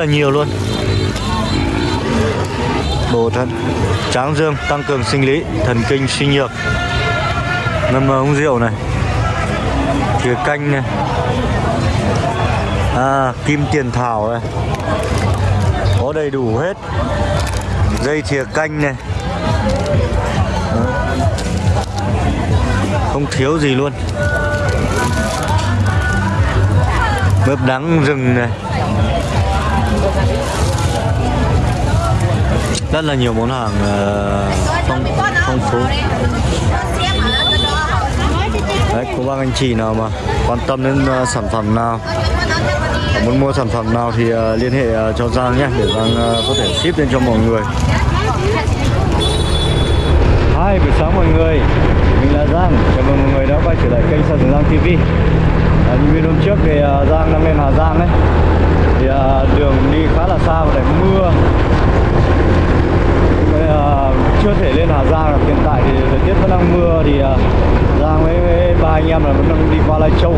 là nhiều luôn. Bổ thận tráng dương tăng cường sinh lý, thần kinh suy nhược. Ngâm uống rượu này. Thìa canh này. À kim tiền thảo này. Có đầy đủ hết. Dây thìa canh này. Không thiếu gì luôn. Mướp đắng rừng này rất là nhiều món hàng ờ, phong, phong phú. Đấy, cô bác anh chị nào mà quan tâm đến uh, sản phẩm nào ờ, muốn mua sản phẩm nào thì uh, liên hệ uh, cho Giang nhé để Giang uh, có thể ship lên cho mọi người. Hi, buổi sáng mọi người. Mình là Giang. Chào mừng mọi người đã quay trở lại kênh Sơn Giang TV à, Như video hôm trước thì uh, Giang đang lên Hà Giang đấy. Thì à, đường đi khá là xa và để mưa. Bây, uh, à, chưa thể lên Hà Giang được. Hiện tại thì thời tiết vẫn đang mưa Thì uh, Giang với, với ba anh em là vẫn đang đi qua Lai Châu.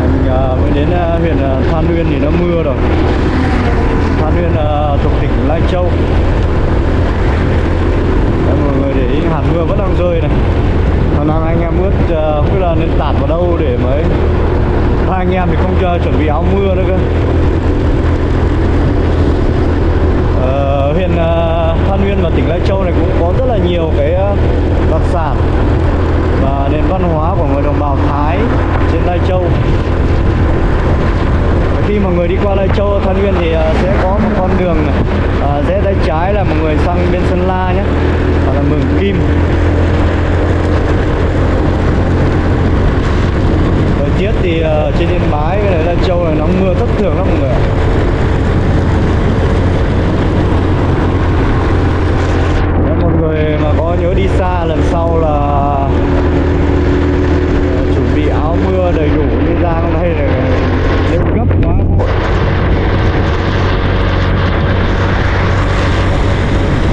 Mình uh, mới đến uh, huyện uh, Than Uyên thì nó mưa rồi. Than Uyên uh, thuộc tỉnh Lai Châu. Đấy, mọi người để ý hạt mưa vẫn đang rơi này. Khả năng anh em ướt ờ, uh, không biết là nên tạt vào đâu để mới ba anh em thì không cho chuẩn bị áo mưa nữa cơ. Ờ, huyện ờ, uh, Than Uyên và tỉnh Lai Châu này cũng có rất là nhiều cái uh, đặc sản và nền văn hóa của người đồng bào Thái trên Lai Châu. Khi mà người đi qua Lai Châu, Than Uyên thì sẽ có một con đường này rẽ tay trái là một người sang bên Sơn La nhé hoặc là Mường Kim thời tiết thì uh, trên Yên Bái với lại Lai Châu này nó mưa thất thường lắm mọi người ạ Nếu một người mà có nhớ đi xa lần sau là uh, chuẩn bị áo mưa đầy đủ như ra hôm nay là nếu gấp quá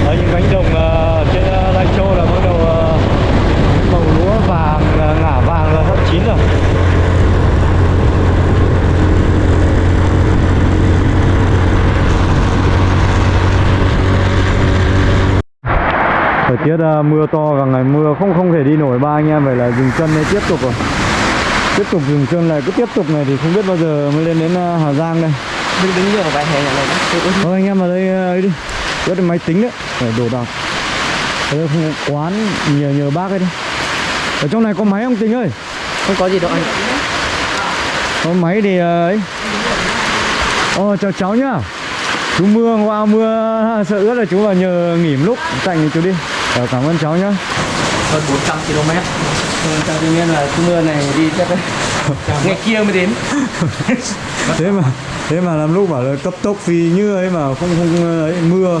ở những cánh đồng uh, trên uh, Lai Châu là bắt đầu uh, màu lúa vàng uh, ngả vàng là sắp chín rồi thời tiết uh, mưa to cả ngày mưa không không thể đi nổi. Ba anh em phải là dừng chân đây tiếp tục rồi. Tiếp tục dừng chân này cứ tiếp tục này thì không biết bao giờ mới lên đến uh, Hà Giang đây. Đứng đứng nhiều vài hè này thôi anh em vào đây ấy đi. Có cái máy tính đấy. Để đồ đạc. Ở đây không quán nhờ nhờ bác ấy đi. Ở trong này có máy không Tình ơi? Không có gì đâu anh. Có máy thì ấy. Ồ chào cháu nhá. Chú mưa qua mưa sợ ướt là chú vào nhờ nghỉ một lúc. Tạnh chú đi Ờ, Cảm ơn cháu nhá. Hơn 400 km. 400 km là mưa này đi chắc đấy. Ngày kia mới đến. Thế mà thế mà làm lúc bảo là cấp tốc phi như ấy mà không không ấy mưa.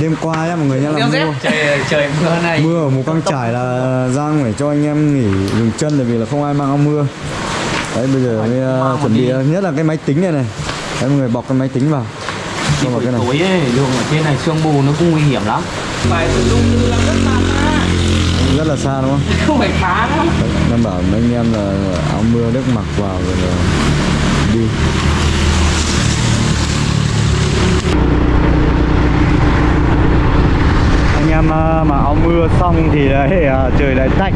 Đêm qua nhá mọi người nhá là mưa. trời trời mưa này. Mưa ở mù căng trải là giang phải cho anh em nghỉ dừng chân tại vì là không ai mang áo mưa. Đấy bây giờ mới uh, chuẩn bị nhất là cái máy tính này này. Đấy mọi người bọc cái máy tính vào. Rồi buổi tối ấy, đường ở trên này sương mù nó cũng nguy hiểm lắm phải sử dụng từ làm rất xa. Rất là xa đúng không? Không phải phá đâu Đang bảo mấy anh em là áo mưa nước mặc vào rồi là đi. Anh em à, mà áo mưa xong thì đấy à, trời lại tạnh.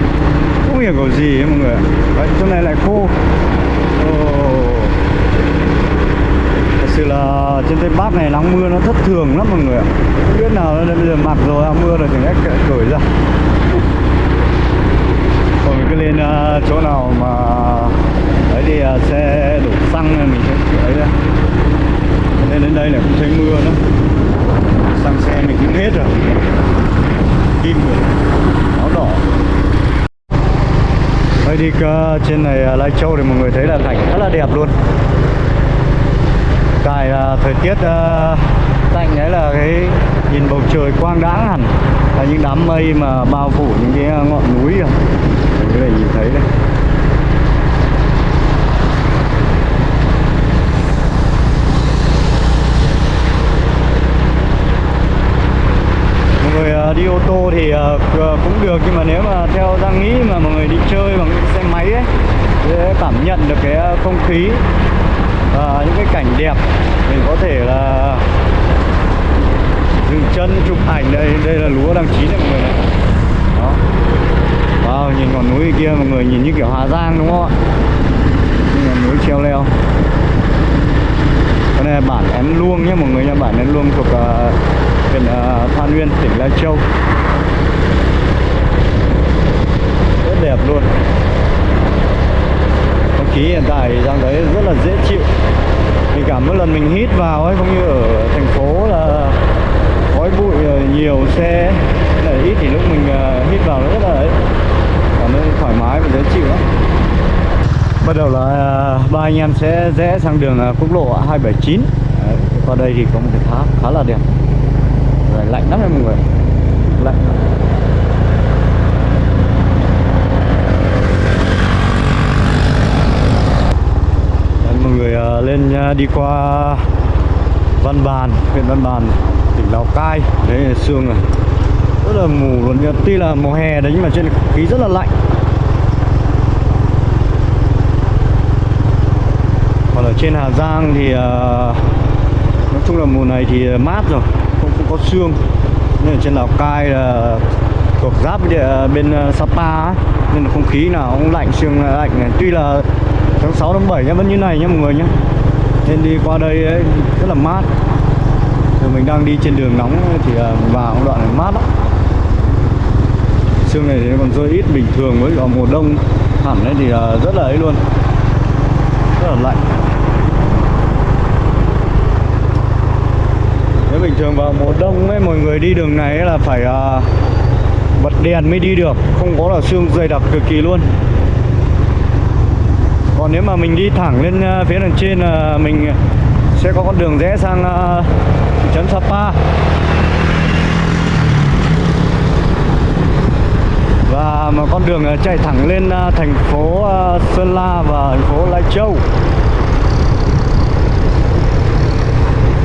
Không hiểu có gì ấy mọi người. Đấy, chỗ này lại khô Ồ. Thật sự là trên Tây Bắc này nắng mưa nó thất thường lắm mọi người ạ. Không biết nào nên bây giờ mặc rồi à, mưa rồi thì cách cởi ra. Còn mình cứ lên uh, chỗ nào mà ấy thì uh, à, xe đổ xăng mình sẽ ấy ra. Nên đến đây là không thấy mưa nữa xăng xe mình cũng hết rồi. Kim rồi. Áo đỏ. Đây đi uh, trên này uh, Lai Châu thì mọi người thấy là cảnh rất là đẹp luôn tại uh, à, thời tiết à, uh, tạnh đấy là cái nhìn bầu trời quang đãng hẳn. Là những đám mây mà bao phủ những cái à, ngọn núi rồi mọi người có thể nhìn thấy đây. Người đi ô tô thì cũng được nhưng mà nếu mà theo Giang nghĩ mà mọi người đi chơi bằng xe máy ấy để cảm nhận được cái không khí và những cái cảnh đẹp mình có thể là dừng chân chụp ảnh đây đây là lúa đang chín đấy mọi người này đó. Wow nhìn ngọn núi kia mọi người nhìn như kiểu Hà Giang đúng không ạ? Ngọn núi treo leo. Cái này là bản Én Luông nhé mọi người nha bản Én Luông thuộc uh, huyện uh, Than Uyên tỉnh Lai Châu. Rất đẹp luôn khí hiện tại đang thấy rất là dễ chịu. Mình cảm mỗi lần mình hít vào ấy không như ở thành phố là khói bụi ờ, nhiều xe là ít thì lúc mình ờ, hít vào nó rất là ấy. Cảm thấy thoải mái và dễ chịu lắm. Bắt đầu là ờ, ba anh em sẽ rẽ sang đường quốc lộ 279 Đấy, qua đây thì có một cái tháp khá là đẹp. Rồi, lạnh lắm đấy mọi người. Lạnh lắm. Đấy, mọi người ờ, lên ờ, đi qua Văn Bàn, huyện Văn Bàn, tỉnh Lào Cai Đấy là sương này Rất là mù luôn, nhưng tuy là mùa hè đấy nhưng mà trên không khí rất là lạnh Còn ở trên Hà Giang thì ờ, nói chung là mùa này thì mát rồi, không, không có sương Nhưng ở trên Lào Cai là thuộc giáp bên Sapa ấy. Nên là không khí nào cũng lạnh, sương là lạnh này. Tuy là tháng 6 tháng 7 nhá, vẫn như này nhá mọi người nhá. Nên đi qua đây ấy, rất là mát. Rồi mình đang đi trên đường nóng thì à, vào đoạn này mát lắm. Sương này thì còn rơi ít bình thường với vào mùa đông. Hẳn đấy thì à, rất là ấy luôn. Rất là lạnh. Nếu bình thường vào mùa đông ấy mọi người đi đường này là phải à, bật đèn mới đi được. Không có là sương dày đặc cực kỳ luôn còn nếu mà mình đi thẳng lên ờ, phía đằng trên là mình sẽ có con đường rẽ sang ờ, thị trấn Sapa. Và một con đường chạy thẳng lên thành phố Sơn La và thành phố Lai Châu.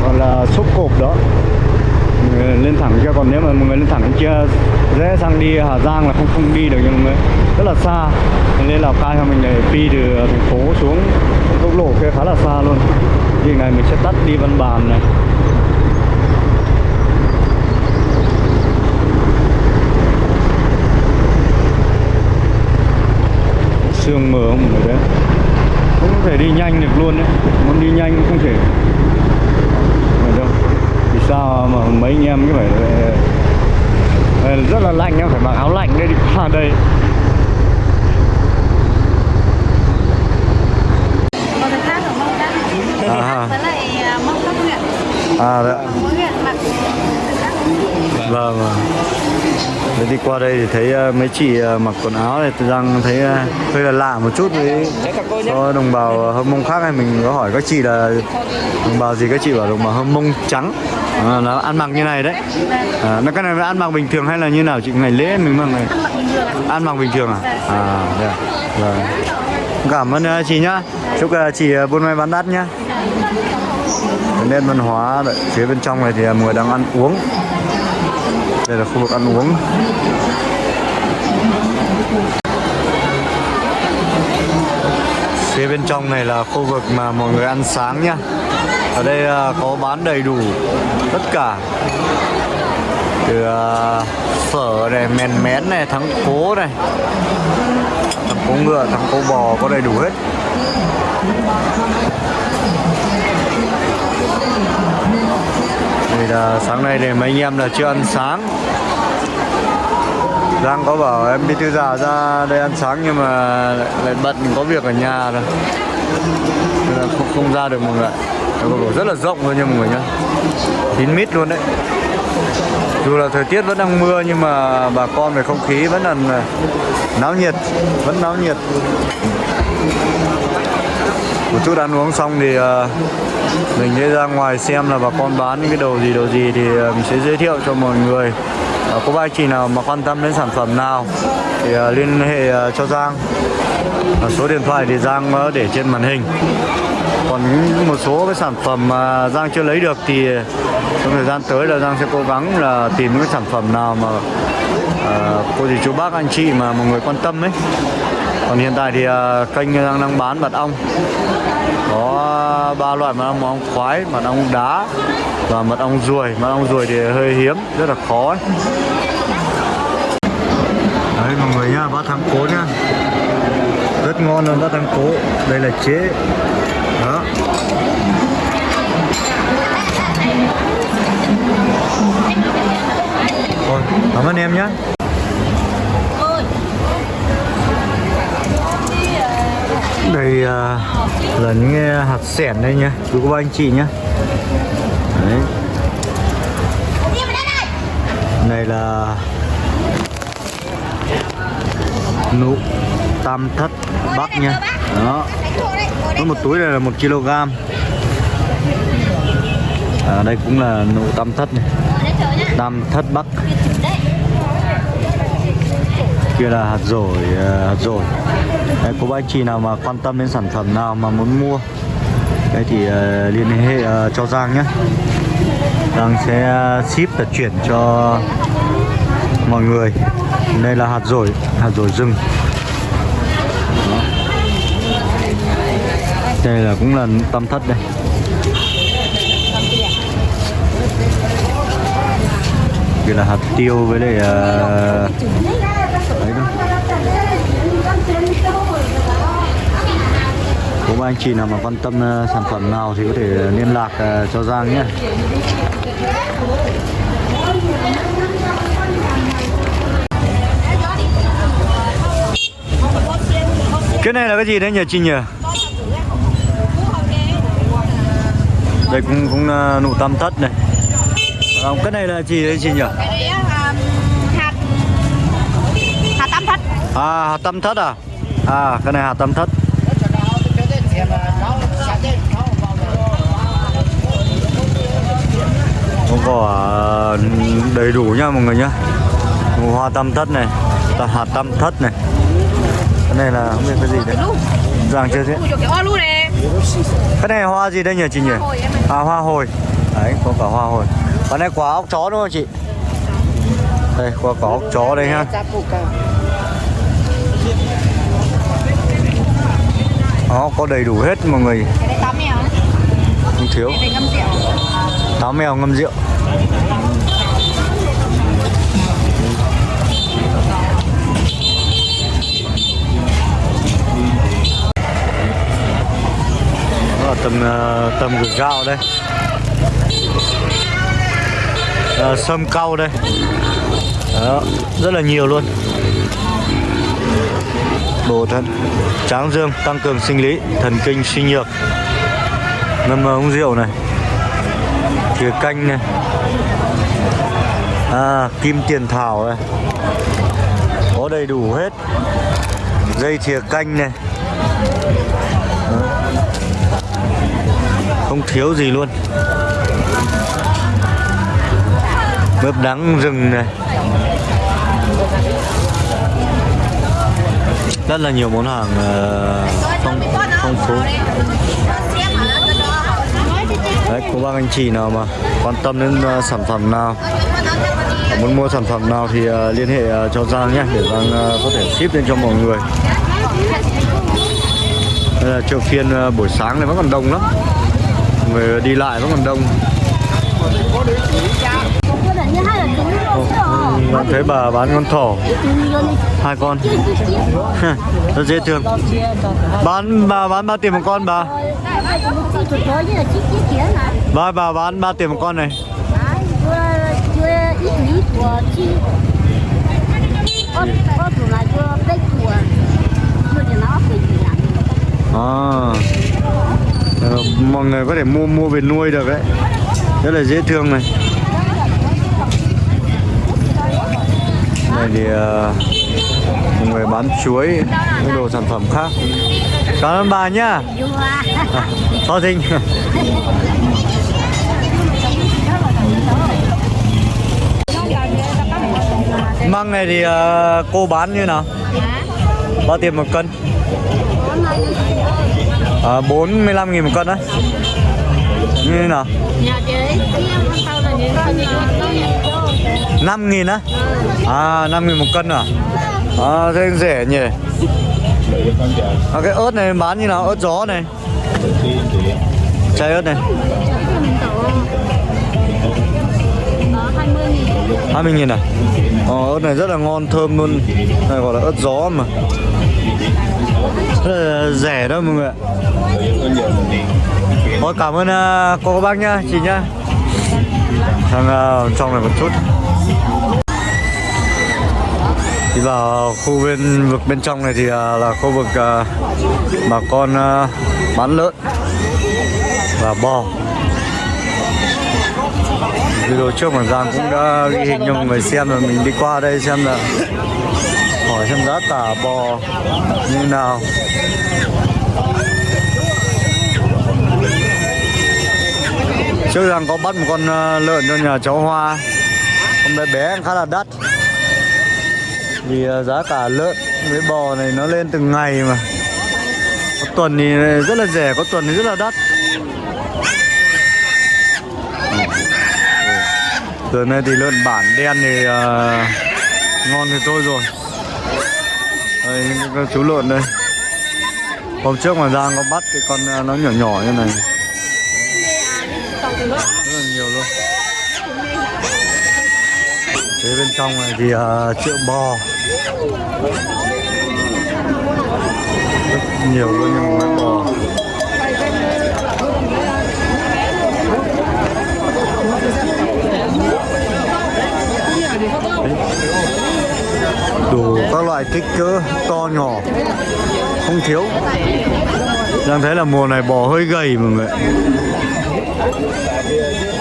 Gọi là sốc cộp đó lên thẳng kia. Còn nếu mà mọi người lên thẳng kia rẽ sang đi Hà Giang là không không đi được, nhưng mà rất là xa. Nên Lào Cai thì mình để đi từ thành phố xuống quốc lộ kia khá là xa luôn. Thì ngày mình sẽ tắt đi Văn Bàn này. Sương mờ không mọi người đấy Không thể đi nhanh được luôn đấy. Muốn đi nhanh không thể sao mà mấy anh em cứ phải Ờ, rất là lạnh em phải mặc áo lạnh để đi qua đây À. với lại à, mông các huyện à đấy. mỗi huyện mặc Vâng vâng. Đi qua đây thì thấy ờ, mấy chị ờ, mặc quần áo này tôi đang thấy ờ, hơi là lạ một chút với so đồng bào hâm mông khác này mình có hỏi các chị là đồng bào gì các chị bảo đồng bào hâm mông trắng. À, nó ăn mặc như này đấy. À, nó cái này nó ăn mặc bình thường hay là như nào chị? Ngày lễ mình mặc này ăn mặc bình thường à? À thế à? vâng. Cảm ơn chị nhá. Chúc chị buôn may bán đắt nhá. Nên nét văn hóa phía bên trong này thì mọi người đang ăn uống đây là khu vực ăn uống. Phía bên trong này là khu vực mà mọi người ăn sáng nhá ở đây à, có bán đầy đủ tất cả. Từ à, phở này, mèn mén này, thắng cố này. Thắng cố ngựa, thắng cố bò, có đầy đủ hết. Là sáng nay thì mấy anh em là chưa ăn sáng. Giang có bảo em đi thư già ra đây ăn sáng nhưng mà lại bận có việc ở nhà rồi. Nên là không, không ra được mọi người cầu rất là rộng thôi nha mọi người nhá. Kín mít luôn đấy. Dù là thời tiết vẫn đang mưa nhưng mà bà con về không khí vẫn là náo nhiệt vẫn náo nhiệt. Một chút ăn uống xong thì uh, mình sẽ ra ngoài xem là bà con bán những cái đồ gì đồ gì thì ờ, mình sẽ giới thiệu cho mọi người. À, có ba anh chị nào mà quan tâm đến sản phẩm nào thì ờ, liên hệ ờ, cho Giang. À, số điện thoại thì Giang ờ, để trên màn hình. Còn một số cái sản phẩm mà Giang chưa lấy được thì trong thời gian tới là Giang sẽ cố gắng là tìm những cái sản phẩm nào mà ờ, cô dì chú bác anh chị mà mọi người quan tâm ấy. Còn hiện tại thì à, kênh Giang đang bán mật ong ba loại mật ong mật ong khoái mật ong đá và mật ong ruồi. Mật ong ruồi thì hơi hiếm, rất là khó. Ấy. đấy, mọi người nhá, bát thắng cố nhá. Rất ngon luôn, bát thắng cố. Đây là chế. Đó. Cảm ơn em nhé đây à, là những hạt sẻn đây nhá. Quý cô anh chị nhá. Đấy. Này là nụ tam thất bắc nha đó. Có một túi này là một kg. À, đây cũng là nụ tam thất này. Tam thất bắc kia là hạt dổi ờ, hạt dổi. Đấy, cô bác anh chị nào mà quan tâm đến sản phẩm nào mà muốn mua đây thì uh, liên hệ uh, cho Giang nhé. Giang sẽ ship và chuyển cho mọi người. Đây là hạt dổi hạt dổi rừng. Đó. đây là cũng là tam thất đây. Kia là hạt tiêu với lại uh, đấy đâu Ba anh chị nào mà quan tâm ờ, sản phẩm nào thì có thể liên lạc ờ, cho Giang nhé Cái này là cái gì đấy nhỉ chị nhỉ? Đây cũng cũng nụ tam thất này à, Cái này là gì đấy chị nhỉ? Hạt tam thất. À hạt tam thất à? À cái này hạt tam thất có quả đầy đủ nha mọi người nhá hoa tam thất này là hạt tam thất này Cái này là không biết cái gì đấy Giang chưa thế cái này. Hoa gì đây nhỉ chị nhỉ? À hoa hồi Đấy, có cả hoa hồi Còn này quả ốc chó đúng không chị? Đây, quả quả ốc chó đây ha Đó có đầy đủ hết mọi người. Không thiếu. Táo mèo ngâm rượu. Đó là tầm ờ, tầm gửi gạo đây. Ờ, Sâm cau đây. Đó, rất là nhiều luôn Bổ thận Tráng dương tăng cường sinh lý, Thần kinh suy nhược. Ngâm ờ, uống rượu này. Thìa canh này. À kim tiền thảo này. Có đầy đủ hết. Dây thìa canh này. Không thiếu gì luôn. Mướp đắng rừng này. Rất là nhiều món hàng ờ, phong phong phú. Đấy, cô bác anh chị nào mà quan tâm đến uh, sản phẩm nào muốn mua sản phẩm nào thì uh, liên hệ uh, cho Giang nhé để Giang uh, có thể ship lên cho mọi người. Đây là chợ phiên uh, buổi sáng này vẫn còn đông lắm. Người đi lại vẫn còn đông. Bạn thấy bà bán con thỏ. Hai con. Rất dễ thương. Bán, bà bán bao tiền một con, bà. Bà bà bán bao tiền một con này. À. Ờ, mọi người có thể mua mua về nuôi được đấy. Rất là dễ thương này. Thì ờ, mọi người bán chuối những đồ sản phẩm khác. Cảm ơn bà nhá. À, so dinh. Măng này thì ờ, cô bán như nào? Bao tiền một cân? À, 45 nghìn một cân á. Như thế nào 5 nghìn á? À 5 nghìn một cân à? À thế rẻ nhỉ? À, cái ớt này bán như nào? Ớt gió này? Chai ớt này. 20 nghìn à? Ờ, ớt này rất là ngon thơm luôn. Này gọi là ớt gió mà. Rất là rẻ đó mọi người ạ. Thôi cảm ơn uh, cô các bác nhá chị nhá. Sang uh, à, trong này một chút đi vào khu bên vực bên trong này thì uh, là khu vực uh, bà con uh, bán lợn và bò. Video trước mà Giang cũng đã ghi hình cho mọi người xem rồi mình đi qua đây xem là hỏi xem giá cả bò như nào. Trước Giang có bắt một con à, lợn cho nhà cháu Hoa. Con bé bé khá là đắt vì à, giá cả lợn với bò này nó lên từng ngày mà. Có tuần thì rất là rẻ có tuần thì rất là đắt. Ừ. Giờ này thì lợn bản đen thì uh, ngon thì thôi rồi. Đây những chú lợn đây. Hôm trước mà Giang có bắt thì con à, nó nhỏ nhỏ như này. Rất là nhiều luôn. Thế bên trong này thì uh, triệu bò. Rất nhiều luôn nhưng mà bò đủ các loại kích cỡ to nhỏ. Không thiếu. Giang thấy là mùa này bò hơi gầy mọi người.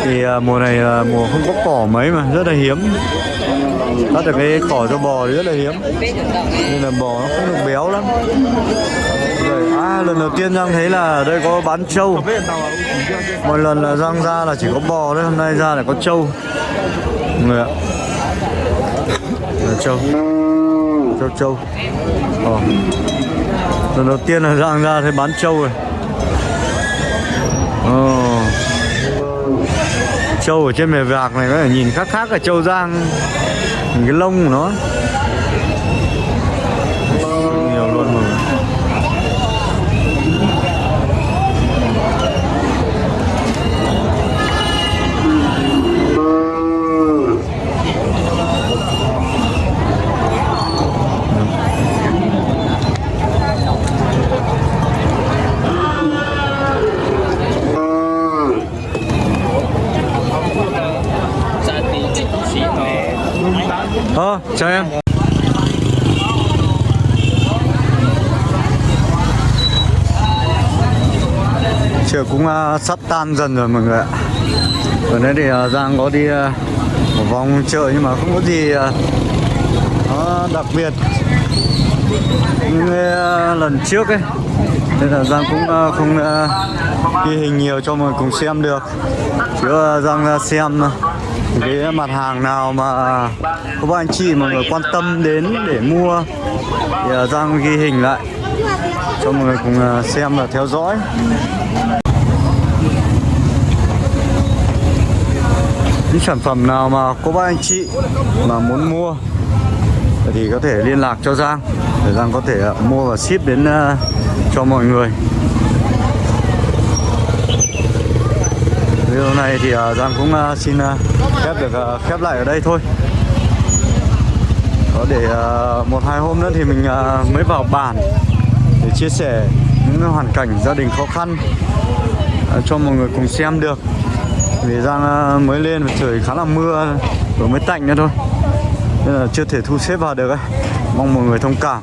Thì à, mùa này là mùa không có cỏ mấy mà, rất là hiếm cắt được cái cỏ cho bò thì rất là hiếm. Nên là bò nó không được béo lắm. Rồi à lần đầu tiên Giang thấy là ở đây có bán trâu. Mọi lần là Giang ra là chỉ có bò đấy hôm nay ra là có trâu. Người ạ. Là trâu. Trâu trâu. Ờ. lần đầu tiên là Giang ra thấy bán trâu rồi. Ờ trâu ở trên mè vạc này, có thể nhìn khác khác ở trâu Giang. Cái lông của nó nhiều luôn mọi người Ờ, chào em Chiều cũng uh, sắp tan dần rồi mọi người ạ. Ở đây thì uh, Giang có đi uh, một vòng chợ nhưng mà không có gì uh, nó đặc biệt. Như uh, lần trước ấy Nên là Giang cũng uh, không uh, ghi hình nhiều cho mọi người cùng xem được. Chứ uh, Giang uh, xem uh, cái mặt hàng nào mà có các anh chị mọi người quan tâm đến để mua thì uh, Giang ghi hình lại cho mọi người cùng uh, xem và theo dõi. Những sản phẩm nào mà có ba anh chị mà muốn mua thì có thể liên lạc cho Giang. Để Giang có thể ờ, mua và ship đến uh, cho mọi người. Video này thì uh, Giang cũng uh, xin uh, được uh, khép lại ở đây thôi. Có để uh, một hai hôm nữa thì mình uh, mới vào bản để chia sẻ những hoàn cảnh gia đình khó khăn uh, cho mọi người cùng xem được vì Giang mới lên và trời khá là mưa, vừa mới tạnh nữa thôi. Nên là chưa thể thu xếp vào được ấy. mong mọi người thông cảm.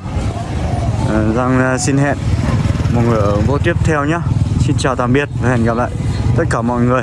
Ờ, Giang ờ, xin hẹn mọi người ở vô tiếp theo nhé Xin chào tạm biệt và hẹn gặp lại tất cả mọi người.